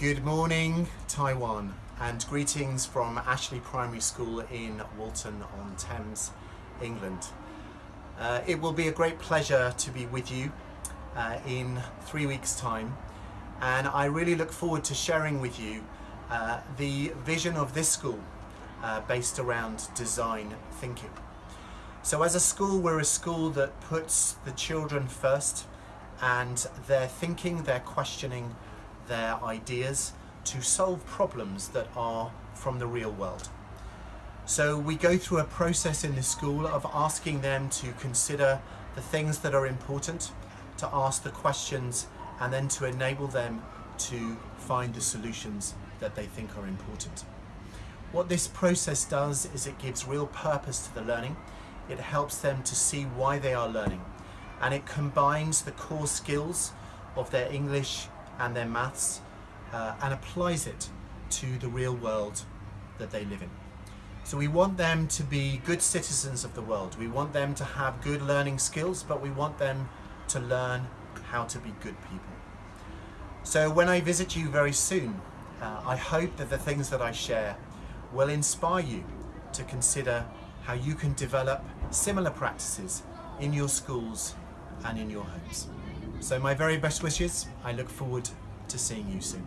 Good morning, Taiwan, and greetings from Ashley Primary School in Walton on Thames, England. Uh, it will be a great pleasure to be with you uh, in three weeks' time, and I really look forward to sharing with you uh, the vision of this school uh, based around design thinking. So as a school, we're a school that puts the children first and their thinking, their questioning, their ideas to solve problems that are from the real world. So we go through a process in the school of asking them to consider the things that are important, to ask the questions, and then to enable them to find the solutions that they think are important. What this process does is it gives real purpose to the learning. It helps them to see why they are learning and it combines the core skills of their English and their maths uh, and applies it to the real world that they live in. So we want them to be good citizens of the world. We want them to have good learning skills, but we want them to learn how to be good people. So when I visit you very soon, uh, I hope that the things that I share will inspire you to consider how you can develop similar practices in your schools and in your homes. So my very best wishes. I look forward to seeing you soon.